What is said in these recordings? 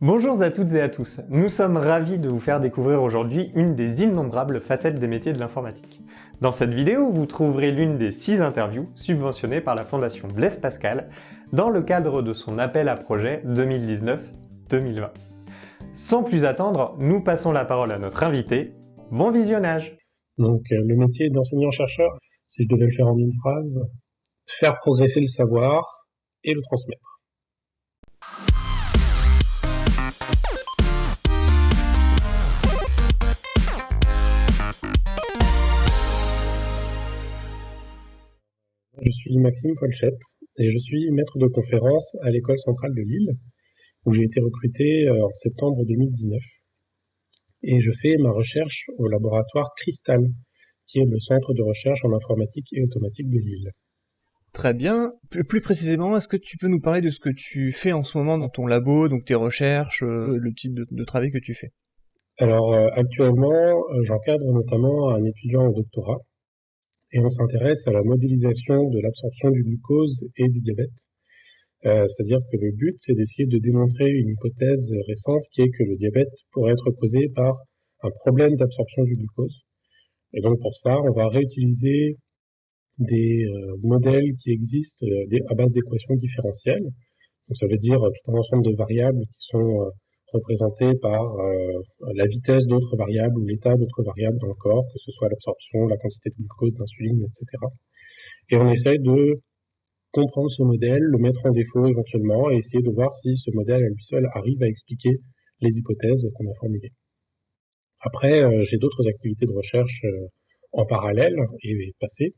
Bonjour à toutes et à tous, nous sommes ravis de vous faire découvrir aujourd'hui une des innombrables facettes des métiers de l'informatique. Dans cette vidéo, vous trouverez l'une des six interviews subventionnées par la Fondation Blaise Pascal dans le cadre de son appel à projet 2019-2020. Sans plus attendre, nous passons la parole à notre invité. Bon visionnage Donc euh, le métier d'enseignant-chercheur, si je devais le faire en une phrase, faire progresser le savoir et le transmettre. Suis Maxime Folchette et je suis maître de conférence à l'école centrale de Lille, où j'ai été recruté euh, en septembre 2019. Et je fais ma recherche au laboratoire Cristal, qui est le centre de recherche en informatique et automatique de Lille. Très bien. Plus, précisément, est-ce que tu peux nous parler de ce que tu fais en ce moment dans ton labo, donc tes recherches, euh, le type de, travail que tu fais? Alors euh, actuellement, j'encadre notamment un étudiant en doctorat et on s'intéresse à la modélisation de l'absorption du glucose et du diabète. Euh, c'est-à-dire que le but, c'est d'essayer de démontrer une hypothèse récente qui est que le diabète pourrait être causé par un problème d'absorption du glucose. Et donc pour ça, on va réutiliser des euh, modèles qui existent euh, à base d'équations différentielles. Donc ça veut dire tout un ensemble de variables qui sont représenté par euh, la vitesse d'autres variables ou l'état d'autres variables dans le corps, que ce soit l'absorption, la quantité de glucose, d'insuline, etc. Et on essaye de comprendre ce modèle, le mettre en défaut éventuellement, et essayer de voir si ce modèle à lui seul arrive à expliquer les hypothèses qu'on a formulées. Après, euh, j'ai d'autres activités de recherche euh, en parallèle et passées.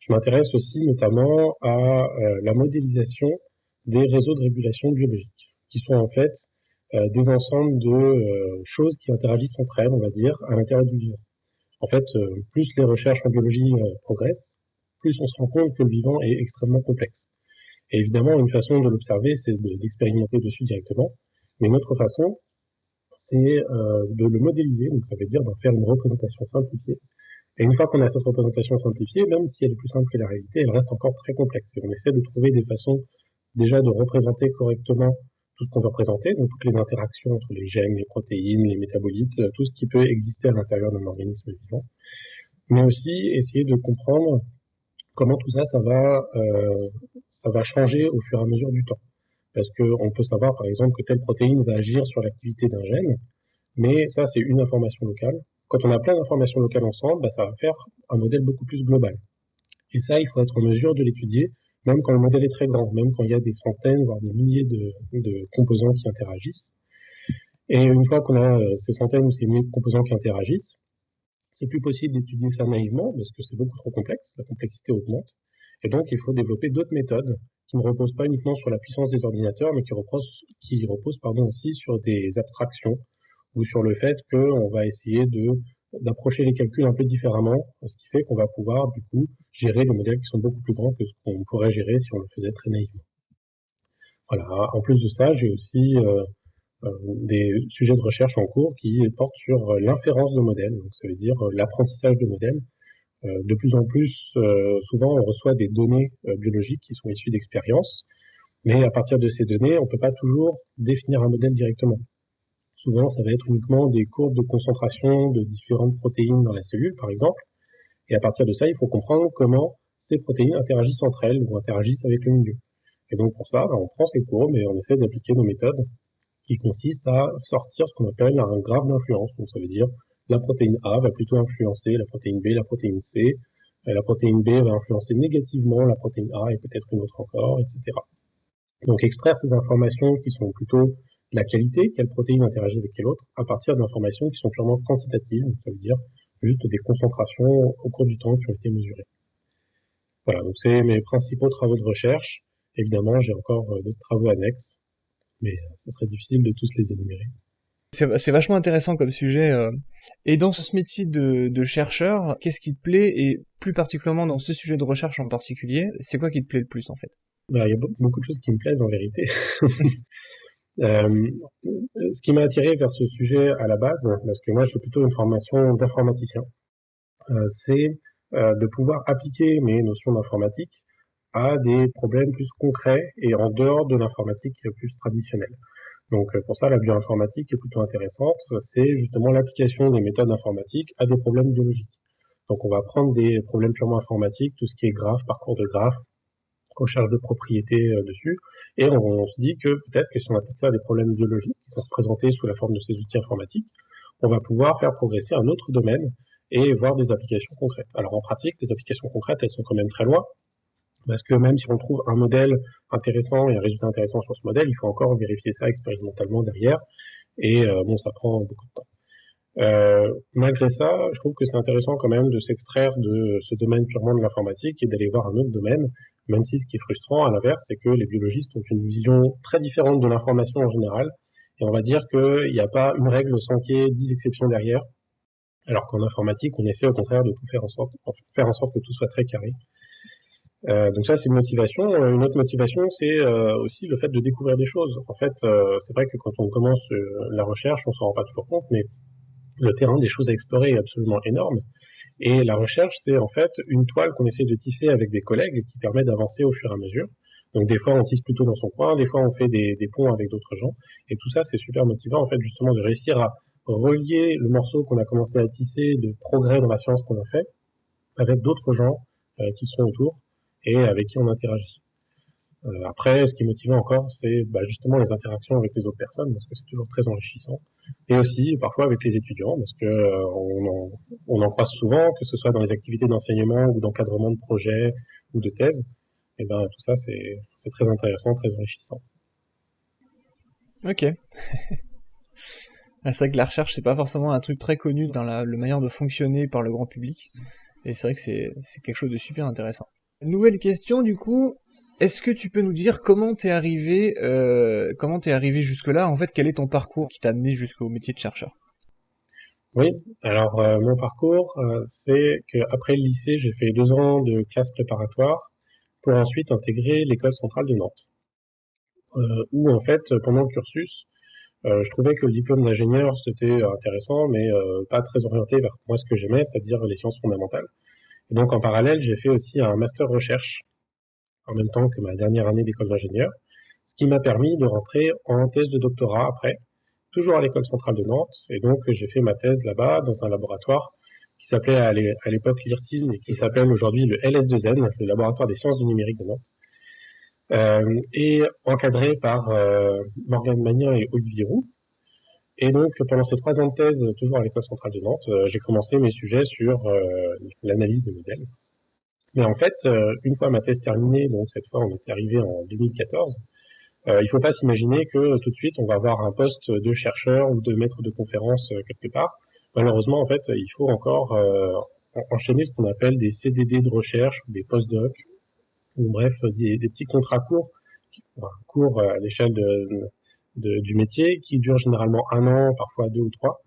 Je m'intéresse aussi notamment à la modélisation des réseaux de régulation biologique, qui sont en fait des ensembles de euh, choses qui interagissent entre elles, on va dire, à l'intérieur du vivant. En fait, euh, plus les recherches en biologie progressent, plus on se rend compte que le vivant est extrêmement complexe. Et évidemment, une façon de l'observer, c'est d'expérimenter dessus directement. Mais une autre façon, c'est de le modéliser, donc ça veut dire d'en faire une représentation simplifiée. Et une fois qu'on a cette représentation simplifiée, même si elle est plus simple que la réalité, elle reste encore très complexe. Et on essaie de trouver des façons déjà de représenter correctement tout ce qu'on veut représenter, donc toutes les interactions entre les gènes, les protéines, les métabolites, euh, tout ce qui peut exister à l'intérieur d'un organisme vivant, mais aussi essayer de comprendre comment tout ça, ça va, euh, ça va changer au fur et à mesure du temps. Parce qu'on peut savoir, par exemple, que telle protéine va agir sur l'activité d'un gène, mais ça, c'est une information locale. Quand on a plein d'informations locales ensemble, bah, ça va faire un modèle beaucoup plus global. Et ça, il faut être en mesure de l'étudier même quand le modèle est très grand, même quand il y a des centaines, voire des milliers de, composants qui interagissent. Et une fois qu'on a euh, ces centaines ou ces milliers de composants qui interagissent, c'est plus possible d'étudier ça naïvement parce que c'est beaucoup trop complexe, la complexité augmente. Et donc, il faut développer d'autres méthodes qui ne reposent pas uniquement sur la puissance des ordinateurs, mais qui reposent, qui reposent pardon, aussi sur des abstractions ou sur le fait qu'on va essayer de d'approcher les calculs un peu différemment, ce qui fait qu'on va pouvoir du coup gérer des modèles qui sont beaucoup plus grands que ce qu'on pourrait gérer si on le faisait très naïvement. Voilà. En plus de ça, j'ai aussi euh, euh, des sujets de recherche en cours qui portent sur euh, l'inférence de modèles, donc ça veut dire l'apprentissage de modèles. de plus en plus, souvent, on reçoit des données biologiques qui sont issues d'expériences, mais à partir de ces données, on ne peut pas toujours définir un modèle directement. Souvent, ça va être uniquement des courbes de concentration de différentes protéines dans la cellule, par exemple. Et à partir de ça, il faut comprendre comment ces protéines interagissent entre elles ou interagissent avec le milieu. Et donc pour ça, on prend ces courbes et on essaie d'appliquer nos méthodes qui consistent à sortir ce qu'on appelle un graphe d'influence. Donc ça veut dire la protéine A va plutôt influencer la protéine B, la protéine C. La protéine B va influencer négativement la protéine A et peut-être une autre encore, etc. Donc extraire ces informations qui sont plutôt la qualité, quelle protéine interagit avec quelle autre, à partir d'informations qui sont purement quantitatives, ça veut dire juste des concentrations au cours du temps qui ont été mesurées. Voilà, donc c'est mes principaux travaux de recherche. Évidemment, j'ai encore euh, d'autres travaux annexes, mais euh, ce serait difficile de tous les énumérer. C'est vachement intéressant comme sujet. Euh. Et dans ce métier de, de chercheur, qu'est-ce qui te plaît? Et plus particulièrement dans ce sujet de recherche en particulier, c'est quoi qui te plaît le plus en fait? Bah, Il y a beaucoup de choses qui me plaisent en vérité. Euh, ce qui m'a attiré vers ce sujet à la base, parce que moi je fais plutôt une formation d'informaticien, euh, c'est euh, de pouvoir appliquer mes notions d'informatique à des problèmes plus concrets et en dehors de l'informatique plus traditionnelle. Donc pour ça, la bioinformatique est plutôt intéressante. C'est justement l'application des méthodes informatiques à des problèmes biologiques. Donc on va prendre des problèmes purement informatiques, tout ce qui est graphe, parcours de graphe, recherche de propriétés dessus, et on, se dit que peut-être que si on applique ça à des problèmes biologiques qui sont représentés sous la forme de ces outils informatiques, on va pouvoir faire progresser un autre domaine et voir des applications concrètes. Alors en pratique, les applications concrètes, elles sont quand même très loin, parce que même si on trouve un modèle intéressant et un résultat intéressant sur ce modèle, il faut encore vérifier ça expérimentalement derrière, et euh, bon, ça prend beaucoup de temps. Euh, malgré ça, je trouve que c'est intéressant quand même de s'extraire de ce domaine purement de l'informatique et d'aller voir un autre domaine, même si ce qui est frustrant à l'inverse, c'est que les biologistes ont une vision très différente de l'information en général, et on va dire qu'il n'y a pas une règle sans qu'il y ait 10 exceptions derrière, alors qu'en informatique, on essaie au contraire de faire en sorte, que tout soit très carré. Euh, donc ça, c'est une motivation. Euh, une autre motivation, c'est aussi le fait de découvrir des choses. En fait, c'est vrai que quand on commence la recherche, on s'en rend pas toujours compte, mais le terrain des choses à explorer est absolument énorme. Et la recherche, c'est en fait une toile qu'on essaie de tisser avec des collègues qui permet d'avancer au fur et à mesure. Donc des fois, on tisse plutôt dans son coin, des fois, on fait des, ponts avec d'autres gens. Et tout ça, c'est super motivant, en fait, justement, de réussir à relier le morceau qu'on a commencé à tisser de progrès dans la science qu'on a fait avec d'autres gens euh, qui sont autour et avec qui on interagit. Euh, après, ce qui est motivant encore, c'est bah, justement les interactions avec les autres personnes, parce que c'est toujours très enrichissant. Et aussi, parfois, avec les étudiants, parce que euh, on, en, croise souvent, que ce soit dans les activités d'enseignement ou d'encadrement de projets ou de thèses. Et ben tout ça, c'est très intéressant, très enrichissant. Ok. Ah, c'est vrai que la recherche, c'est pas forcément un truc très connu dans la, manière de fonctionner par le grand public. Et c'est vrai que c'est, quelque chose de super intéressant. Nouvelle question, du coup. Est-ce que tu peux nous dire comment t'es arrivé, euh, comment t'es arrivé jusque-là? En fait, quel est ton parcours qui t'a amené jusqu'au métier de chercheur? Oui, alors euh, mon parcours, euh, c'est qu'après le lycée, j'ai fait deux ans de classe préparatoire pour ensuite intégrer l'école centrale de Nantes, où en fait, pendant le cursus, je trouvais que le diplôme d'ingénieur, c'était intéressant, mais pas très orienté vers moi ce que j'aimais, c'est-à-dire les sciences fondamentales. Et donc en parallèle, j'ai fait aussi un master recherche en même temps que ma dernière année d'école d'ingénieur, ce qui m'a permis de rentrer en thèse de doctorat après, toujours à l'école centrale de Nantes. Et donc j'ai fait ma thèse là-bas dans un laboratoire qui s'appelait à l'époque l'IRSIN et qui s'appelle aujourd'hui le LS2N, le laboratoire des sciences du numérique de Nantes. Euh, et encadré par euh, Morgane Magnin et Olivier Roux. Et donc, pendant ces trois ans de thèse, toujours à l'école centrale de Nantes, euh, j'ai commencé mes sujets sur l'analyse de modèles. Mais en fait, une fois ma thèse terminée, donc cette fois on est arrivé en 2014, euh, il faut pas s'imaginer que tout de suite on va avoir un poste de chercheur ou de maître de conférence quelque part. Malheureusement, en fait, il faut encore enchaîner ce qu'on appelle des CDD de recherche ou des postdocs ou bref, des, petits contrats courts, courts à l'échelle du métier, qui durent généralement un an, parfois deux ou trois,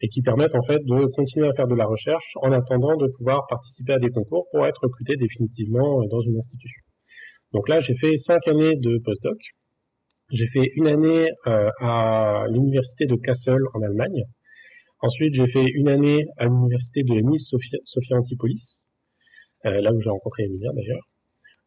et qui permettent en fait de continuer à faire de la recherche en attendant de pouvoir participer à des concours pour être recruté définitivement dans une institution. Donc là, j'ai fait cinq années de postdoc. J'ai fait une année euh, à l'université de Kassel en Allemagne. Ensuite, j'ai fait une année à l'université de Nice Sophia, Antipolis, euh, là où j'ai rencontré Emilia d'ailleurs.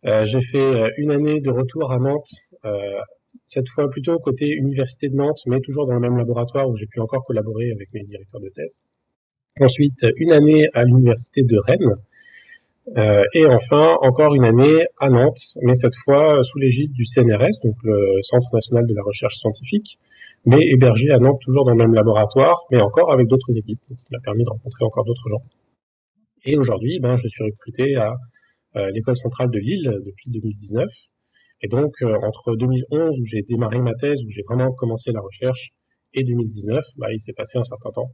Euh, j'ai fait euh, une année de retour à Nantes, euh, cette fois plutôt côté université de Nantes, mais toujours dans le même laboratoire où j'ai pu encore collaborer avec mes directeurs de thèse. Ensuite, une année à l'université de Rennes. Euh, et enfin, encore une année à Nantes, mais cette fois sous l'égide du CNRS, donc le Centre national de la recherche scientifique, mais hébergé à Nantes toujours dans le même laboratoire, mais encore avec d'autres équipes. Donc, ça m'a permis de rencontrer encore d'autres gens. Et aujourd'hui, ben, je suis recruté à euh, l'école centrale de Lille depuis 2019. Et donc, euh, entre 2011, où j'ai démarré ma thèse, où j'ai vraiment commencé la recherche, et 2019, bah, il s'est passé un certain temps.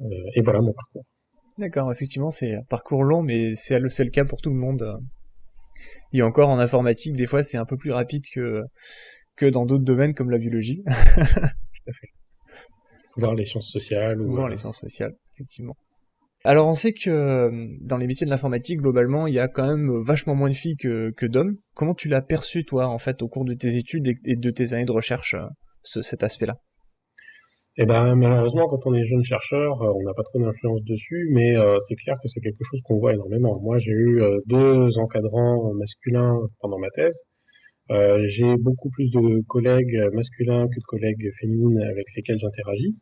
Euh, et voilà mon parcours. D'accord, effectivement, c'est un parcours long, mais c'est le cas pour tout le monde. Et encore en informatique, des fois, c'est un peu plus rapide que, que dans d'autres domaines comme la biologie. tout à fait. Voir les sciences sociales. Ou voir les sciences sociales, effectivement. Alors on sait que euh, dans les métiers de l'informatique, globalement, il y a quand même vachement moins de filles que, d'hommes. Comment tu l'as perçu, toi, en fait, au cours de tes études et de tes années de recherche, euh, ce, cet aspect-là? Eh ben, malheureusement, quand on est jeune chercheur, euh, on n'a pas trop d'influence dessus, mais c'est clair que c'est quelque chose qu'on voit énormément. Moi, j'ai eu deux encadrants masculins pendant ma thèse, j'ai beaucoup plus de collègues masculins que de collègues féminines avec lesquels j'interagis.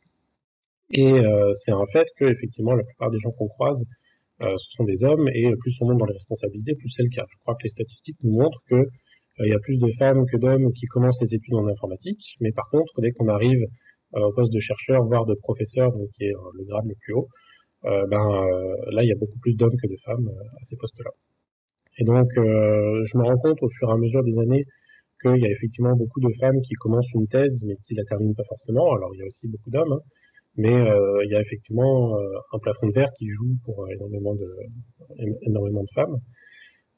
Et c'est un fait que effectivement la plupart des gens qu'on croise ce sont des hommes et plus on monte dans les responsabilités, plus c'est le cas. Je crois que les statistiques nous montrent que il y a plus de femmes que d'hommes qui commencent les études en informatique, mais par contre, dès qu'on arrive au poste de chercheur, voire de professeur, donc qui est le grade le plus haut, euh, ben euh, là il y a beaucoup plus d'hommes que de femmes euh, à ces postes-là. Et donc je me rends compte au fur et à mesure des années qu'il y a effectivement beaucoup de femmes qui commencent une thèse mais qui la terminent pas forcément. Alors il y a aussi beaucoup d'hommes, hein. Mais euh, il y a effectivement un plafond de verre qui joue pour énormément de énormément de femmes.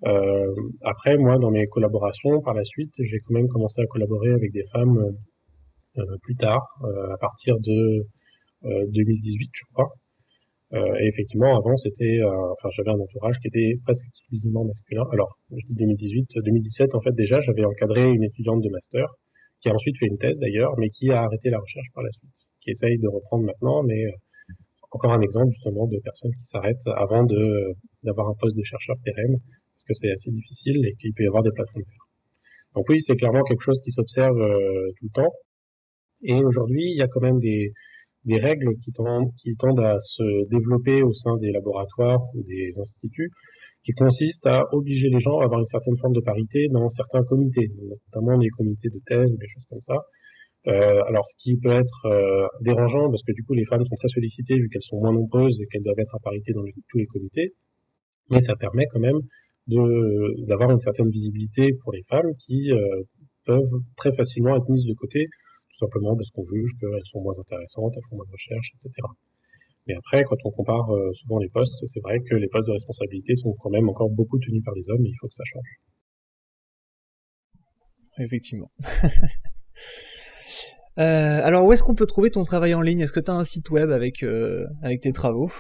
Euh, après, moi, dans mes collaborations, par la suite, j'ai quand même commencé à collaborer avec des femmes plus tard, à partir de 2018, je crois. Euh, et effectivement, avant, c'était, euh, enfin, j'avais un entourage qui était presque exclusivement masculin. Alors, je dis 2018, 2017, en fait, déjà, j'avais encadré une étudiante de master qui a ensuite fait une thèse d'ailleurs, mais qui a arrêté la recherche par la suite, qui essaye de reprendre maintenant, mais euh, encore un exemple justement de personnes qui s'arrêtent avant de d'avoir un poste de chercheur pérenne, parce que c'est assez difficile et qu'il peut y avoir des plateformes vertes. Donc oui, c'est clairement quelque chose qui s'observe tout le temps. Et aujourd'hui, il y a quand même des, des règles qui tendent, qui tendent à se développer au sein des laboratoires ou des instituts, qui consistent à obliger les gens à avoir une certaine forme de parité dans certains comités, notamment les comités de thèse ou des choses comme ça. Euh, alors, ce qui peut être euh, dérangeant, parce que du coup, les femmes sont très sollicitées vu qu'elles sont moins nombreuses et qu'elles doivent être à parité dans tous les comités, mais ça permet quand même d'avoir une certaine visibilité pour les femmes qui euh, peuvent très facilement être mises de côté tout simplement parce qu'on juge qu'elles sont moins intéressantes, elles font moins de recherche, etc. Mais après, quand on compare euh, souvent les postes, c'est vrai que les postes de responsabilité sont quand même encore beaucoup tenus par des hommes et il faut que ça change. Effectivement. euh, alors, où est-ce qu'on peut trouver ton travail en ligne? Est-ce que tu as un site web avec, euh, avec tes travaux?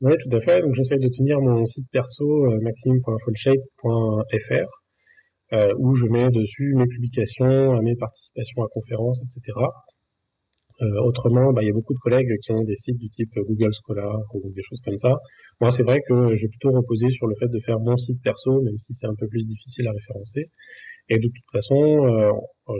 Oui, tout à fait. Donc, j'essaie de tenir mon site perso, maxime.fullshape.fr euh, où je mets dessus mes publications, mes participations à conférences, etc. Euh, autrement, bah, il y a beaucoup de collègues qui ont des sites du type Google Scholar ou des choses comme ça. Moi, c'est vrai que j'ai plutôt reposé sur le fait de faire mon site perso, même si c'est un peu plus difficile à référencer. Et de toute façon, euh,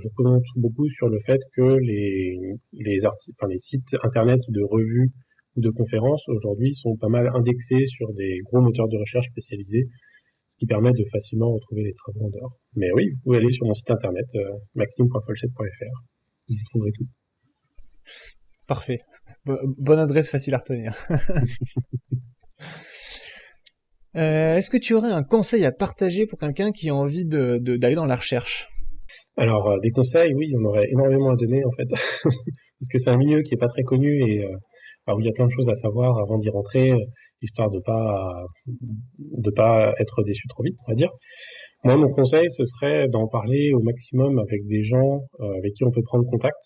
je compte beaucoup sur le fait que les, les, enfin, les sites internet de revues ou de conférences aujourd'hui sont pas mal indexés sur des gros moteurs de recherche spécialisés ce qui permet de facilement retrouver les travaux en dehors. Mais oui, vous pouvez aller sur mon site internet euh, maxime.folchette.fr, vous trouverez tout. Parfait. bonne adresse facile à retenir. euh, Est-ce que tu aurais un conseil à partager pour quelqu'un qui a envie d'aller de, dans la recherche? Alors, euh, des conseils, oui, il y en aurait énormément à donner en fait, parce que c'est un milieu qui est pas très connu et euh, où il y a plein de choses à savoir avant d'y rentrer histoire de pas de pas être déçu trop vite, on va dire. Moi, mon conseil, ce serait d'en parler au maximum avec des gens avec qui on peut prendre contact,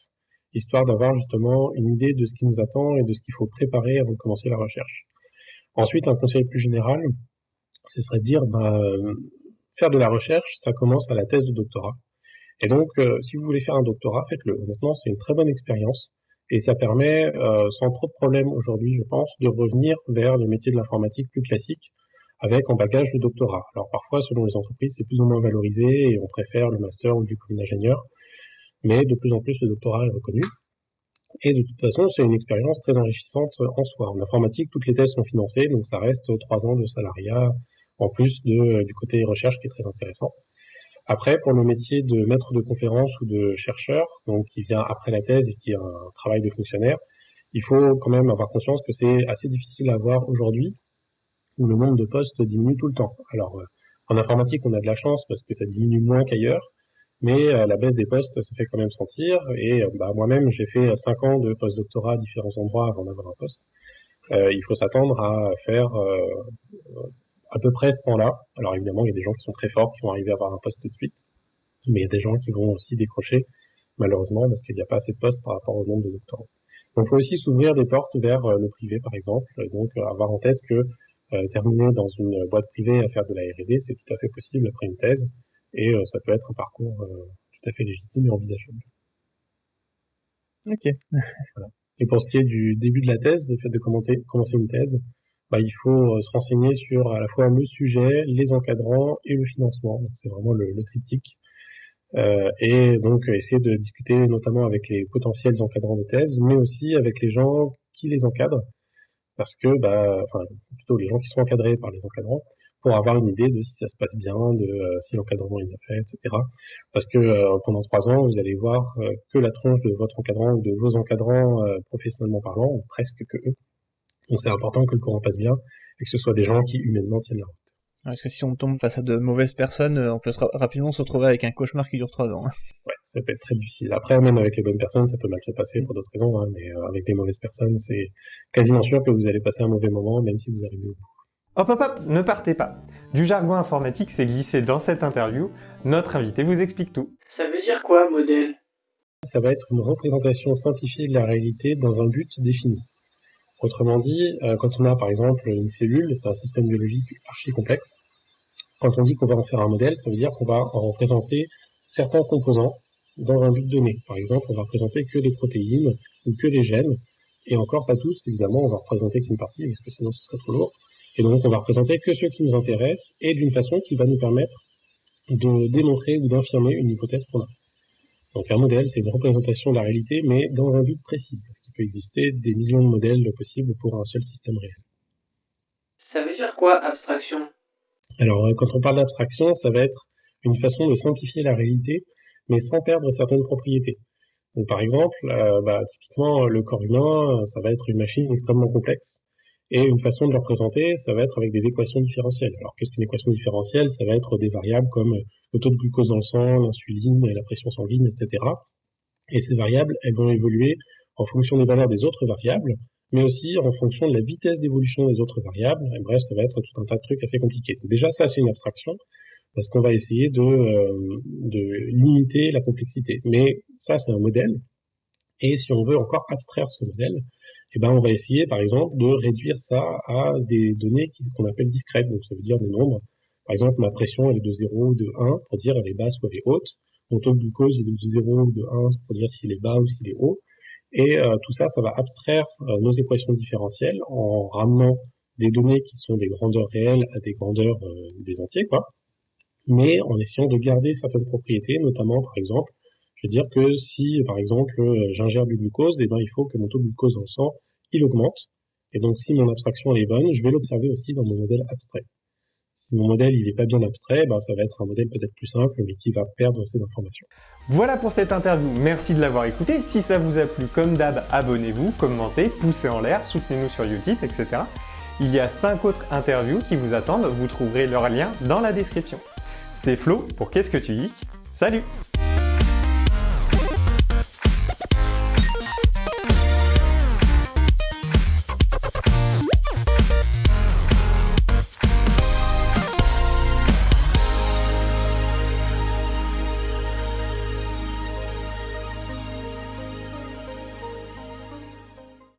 histoire d'avoir justement une idée de ce qui nous attend et de ce qu'il faut préparer avant de commencer la recherche. Ensuite, un conseil plus général, ce serait de dire, bah, faire de la recherche, ça commence à la thèse de doctorat. Et donc, euh, si vous voulez faire un doctorat, faites-le. Honnêtement, c'est une très bonne expérience. Et ça permet, euh, sans trop de problèmes aujourd'hui, je pense, de revenir vers les métiers de l'informatique plus classiques, avec en bagage le doctorat. Alors parfois, selon les entreprises, c'est plus ou moins valorisé et on préfère le master ou le diplôme d'ingénieur, mais de plus en plus le doctorat est reconnu. Et de toute façon, c'est une expérience très enrichissante en soi. En informatique, toutes les thèses sont financées, donc ça reste trois ans de salariat, en plus de, du côté recherche qui est très intéressant. Après, pour le métier de maître de conférence ou de chercheur, donc qui vient après la thèse et qui est un travail de fonctionnaire, il faut quand même avoir conscience que c'est assez difficile à avoir aujourd'hui, où le nombre de postes diminue tout le temps. Alors, euh, en informatique, on a de la chance parce que ça diminue moins qu'ailleurs, mais euh, la baisse des postes se fait quand même sentir. Et euh, bah, moi-même, j'ai fait cinq ans de post-doctorat à différents endroits avant d'avoir un poste. il faut s'attendre à faire à peu près ce temps-là. Alors évidemment, il y a des gens qui sont très forts, qui vont arriver à avoir un poste tout de suite, mais il y a des gens qui vont aussi décrocher, malheureusement, parce qu'il n'y a pas assez de postes par rapport au nombre de doctorants. Donc il faut aussi s'ouvrir des portes vers euh, le privé, par exemple, donc euh, avoir en tête que euh, terminer dans une boîte privée à faire de la R&D, c'est tout à fait possible après une thèse, et ça peut être un parcours tout à fait légitime et envisageable. Ok. voilà. Et pour ce qui est du début de la thèse, le fait de commencer une thèse, bah, il faut euh, se renseigner sur à la fois le sujet, les encadrants et le financement. c'est vraiment le, le triptyque. euh, et donc essayer de discuter notamment avec les potentiels encadrants de thèse, mais aussi avec les gens qui les encadrent, parce que, bah, enfin, plutôt les gens qui sont encadrés par les encadrants, pour avoir une idée de si ça se passe bien, de euh, si l'encadrement est bien fait, etc. Parce que euh, pendant trois ans, vous allez voir euh, que la tronche de votre encadrant ou de vos encadrants professionnellement parlant, ou presque que eux. Donc c'est important que le courant passe bien et que ce soit des gens qui humainement tiennent la route. Parce que si on tombe face à de mauvaises personnes, on peut rapidement se retrouver avec un cauchemar qui dure trois ans. Hein. Ouais, ça peut être très difficile. Après, même avec les bonnes personnes, ça peut mal se passer pour d'autres raisons, hein, mais avec les mauvaises personnes, c'est quasiment sûr que vous allez passer un mauvais moment, même si vous arrivez au bout. Hop hop hop, ne partez pas Du jargon informatique s'est glissé dans cette interview, notre invité vous explique tout. Ça veut dire quoi, modèle? Ça va être une représentation simplifiée de la réalité dans un but défini. Autrement dit, euh, quand on a par exemple une cellule, c'est un système biologique archi complexe, quand on dit qu'on va en faire un modèle, ça veut dire qu'on va en représenter certains composants dans un but donné. Par exemple, on va représenter que les protéines ou que les gènes, et encore pas tous, évidemment, on va représenter qu'une partie, parce que sinon ce serait trop lourd. Et donc, on va représenter que ceux qui nous intéressent et d'une façon qui va nous permettre de démontrer ou d'infirmer une hypothèse qu'on a. Donc, un modèle, c'est une représentation de la réalité, mais dans un but précis, parce qu'il peut exister des millions de modèles possibles pour un seul système réel. Ça veut dire quoi, abstraction? Alors, euh, quand on parle d'abstraction, ça va être une façon de simplifier la réalité, mais sans perdre certaines propriétés. Donc, par exemple, euh, bah, typiquement, le corps humain, ça va être une machine extrêmement complexe. Et une façon de le représenter, ça va être avec des équations différentielles. Alors qu'est-ce qu'une équation différentielle? Ça va être des variables comme le taux de glucose dans le sang, l'insuline, la pression sanguine, etc. Et ces variables, elles vont évoluer en fonction des valeurs des autres variables, mais aussi en fonction de la vitesse d'évolution des autres variables. Et bref, ça va être tout un tas de trucs assez compliqués. déjà, ça, c'est une abstraction, parce qu'on va essayer de, euh, de limiter la complexité. Mais ça, c'est un modèle. Et si on veut encore abstraire ce modèle, eh ben, on va essayer, par exemple, de réduire ça à des données qu'on appelle discrètes, donc ça veut dire des nombres. Par exemple, ma pression, elle est de 0 ou de 1, pour dire elle est basse ou elle est haute. Mon taux de glucose, il est de 0 ou de 1, pour dire s'il est bas ou s'il est haut. Et euh, tout ça, ça va abstraire euh, nos équations différentielles en ramenant des données qui sont des grandeurs réelles à des grandeurs euh, des entiers, quoi. Mais en essayant de garder certaines propriétés, notamment, par exemple, je veux dire que si, par exemple, j'ingère du glucose, eh ben, il faut que mon taux de glucose dans le sang, il augmente. Et donc, si mon abstraction est bonne, je vais l'observer aussi dans mon modèle abstrait. Si mon modèle il n'est pas bien abstrait, ben, ça va être un modèle peut-être plus simple, mais qui va perdre ses informations. Voilà pour cette interview, merci de l'avoir écouté. Si ça vous a plu, comme d'hab, abonnez-vous, commentez, poussez en l'air, soutenez-nous sur Utip, etc. Il y a 5 autres interviews qui vous attendent, vous trouverez leur lien dans la description. C'était Flo pour Qu'est-ce que tu dis? Salut